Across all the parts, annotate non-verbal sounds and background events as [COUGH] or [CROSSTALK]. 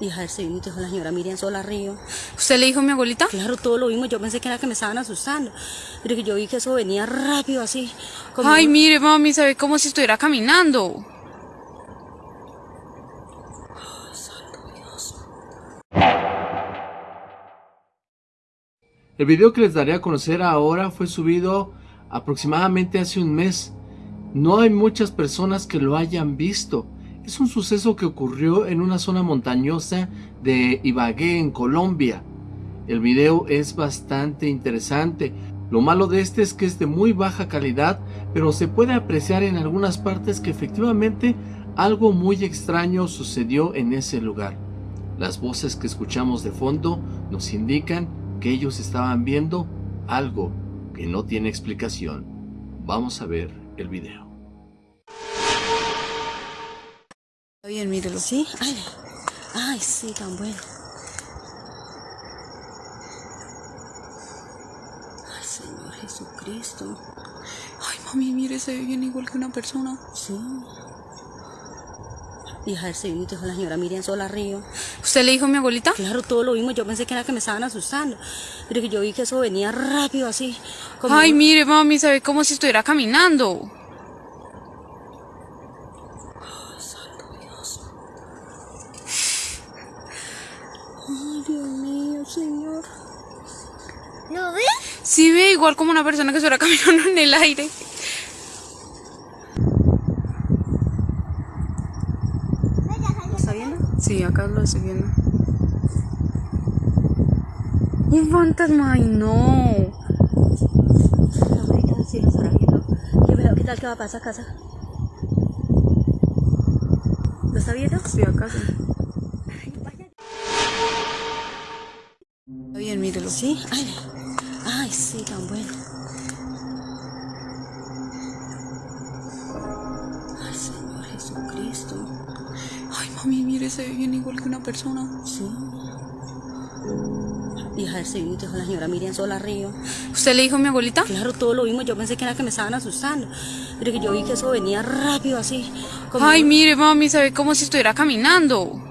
Hija del Señor, dijo la señora Miriam Sola Río. ¿Usted le dijo a mi abuelita? Claro, todo lo vimos. Yo pensé que era que me estaban asustando. Pero que yo vi que eso venía rápido así. como- Ay, mire, mami, se ve como si estuviera caminando. El video que les daré a conocer ahora fue subido aproximadamente hace un mes. No hay muchas personas que lo hayan visto. Es un suceso que ocurrió en una zona montañosa de Ibagué, en Colombia. El video es bastante interesante. Lo malo de este es que es de muy baja calidad, pero se puede apreciar en algunas partes que efectivamente algo muy extraño sucedió en ese lugar. Las voces que escuchamos de fondo nos indican que ellos estaban viendo algo que no tiene explicación. Vamos a ver el video. Bien, mírelo. ¿Sí? Ay, ay, sí, tan bueno. Ay, Señor Jesucristo. Ay, mami, mire, se ve bien igual que una persona. Sí. Hija del Señor, dijo la señora Miriam Sola Río. ¿Usted le dijo a mi abuelita? Claro, todo lo vimos. Yo pensé que era que me estaban asustando. Pero que yo vi que eso venía rápido así. como- Ay, mire, mami, se ve como si estuviera caminando. Dios mío, Señor. ¿Lo ves? Sí ve igual como una persona que estuviera [LAUGHS] caminando en el aire. ¿Lo está viendo? Sí, acá lo estoy viendo. Un fantasma, ay no. Sí lo estará viendo. ¿Qué, pero, ¿Qué tal que va a pasar a casa? ¿Lo está viendo? Sí, acá sí. Está bien, mírelo. Sí. Ay, ay, sí, tan bueno. Ay, Señor Jesucristo. Ay, mami, mire, se ve bien igual que una persona. Sí. Hija del Señor, dijo la señora Miriam Sola Río. ¿Usted le dijo a mi abuelita? Claro, todo lo vimos. Yo pensé que era que me estaban asustando. Pero que yo vi que eso venía rápido así. como- Ay, mire, mami, se ve como si estuviera caminando.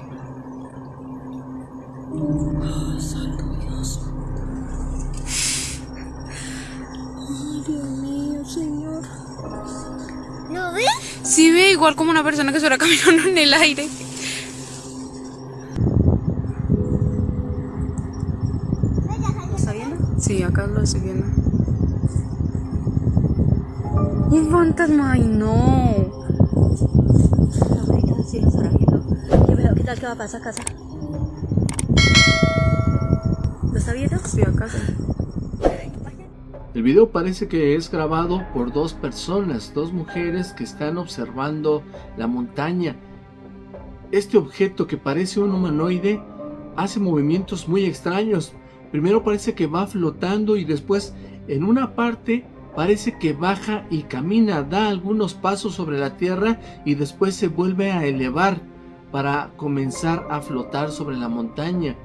¿Lo ves? Sí ve igual como una persona que estuviera caminando en el aire. ¿Lo está viendo? Sí, acá lo estoy viendo. Un fantasma, ay no. Sí lo estará viendo. ¿Qué, pero, ¿Qué tal que va a pasar a casa? ¿Lo está viendo? Sí, acá sí. El video parece que es grabado por dos personas, dos mujeres que están observando la montaña. Este objeto que parece un humanoide hace movimientos muy extraños. Primero parece que va flotando y después en una parte parece que baja y camina, da algunos pasos sobre la tierra y después se vuelve a elevar para comenzar a flotar sobre la montaña.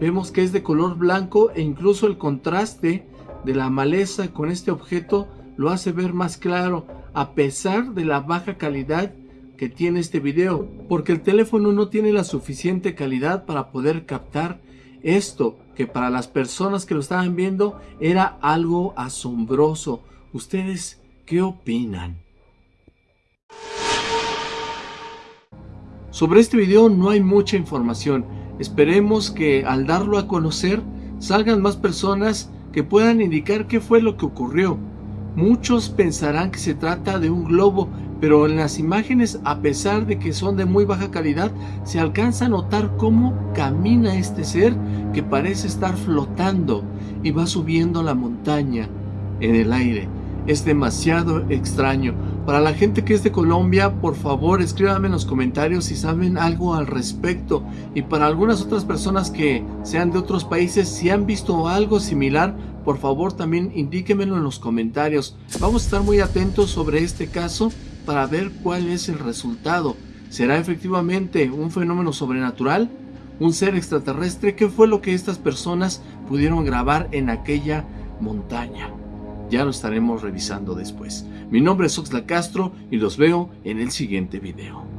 Vemos que es de color blanco e incluso el contraste de la maleza con este objeto lo hace ver más claro a pesar de la baja calidad que tiene este video porque el teléfono no tiene la suficiente calidad para poder captar esto que para las personas que lo estaban viendo era algo asombroso. ¿Ustedes qué opinan? Sobre este video no hay mucha información. Esperemos que al darlo a conocer salgan más personas que puedan indicar qué fue lo que ocurrió. Muchos pensarán que se trata de un globo, pero en las imágenes, a pesar de que son de muy baja calidad, se alcanza a notar cómo camina este ser que parece estar flotando y va subiendo la montaña en el aire. Es demasiado extraño. Para la gente que es de Colombia, por favor escríbanme en los comentarios si saben algo al respecto. Y para algunas otras personas que sean de otros países, si han visto algo similar, por favor también indíquenmelo en los comentarios. Vamos a estar muy atentos sobre este caso para ver cuál es el resultado. ¿Será efectivamente un fenómeno sobrenatural? ¿Un ser extraterrestre? ¿Qué fue lo que estas personas pudieron grabar en aquella montaña? Ya lo estaremos revisando después. Mi nombre es Oxla Castro y los veo en el siguiente video.